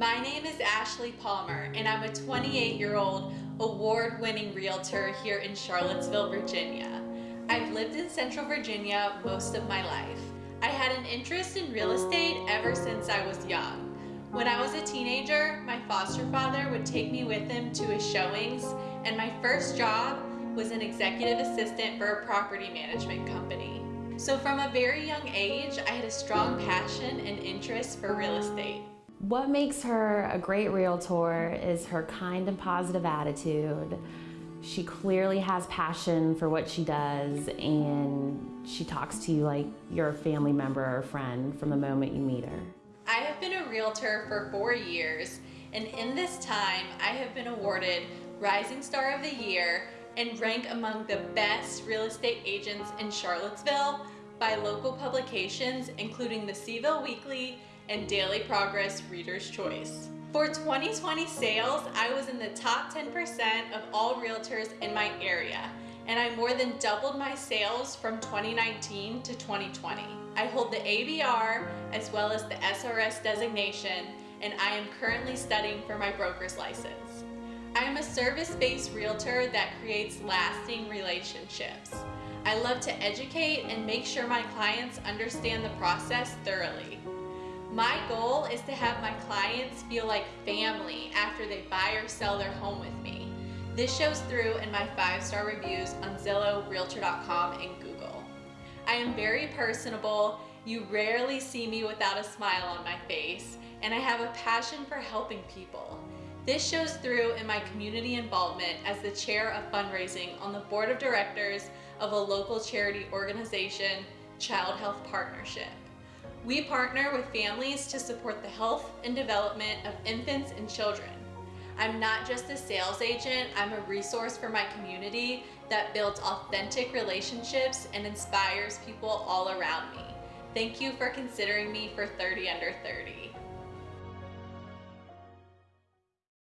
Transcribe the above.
My name is Ashley Palmer and I'm a 28 year old award-winning realtor here in Charlottesville, Virginia. I've lived in Central Virginia most of my life. I had an interest in real estate ever since I was young. When I was a teenager, my foster father would take me with him to his showings and my first job was an executive assistant for a property management company. So from a very young age, I had a strong passion and interest for real estate. What makes her a great realtor is her kind and positive attitude. She clearly has passion for what she does and she talks to you like you're a family member or friend from the moment you meet her. I have been a realtor for four years and in this time I have been awarded Rising Star of the Year and rank among the best real estate agents in Charlottesville by local publications including the Cville Weekly and Daily Progress Reader's Choice. For 2020 sales, I was in the top 10% of all realtors in my area, and I more than doubled my sales from 2019 to 2020. I hold the ABR as well as the SRS designation, and I am currently studying for my broker's license. I am a service-based realtor that creates lasting relationships. I love to educate and make sure my clients understand the process thoroughly. My goal is to have my clients feel like family after they buy or sell their home with me. This shows through in my five-star reviews on Zillow, Realtor.com, and Google. I am very personable. You rarely see me without a smile on my face, and I have a passion for helping people. This shows through in my community involvement as the chair of fundraising on the board of directors of a local charity organization, Child Health Partnership. We partner with families to support the health and development of infants and children. I'm not just a sales agent, I'm a resource for my community that builds authentic relationships and inspires people all around me. Thank you for considering me for 30 Under 30.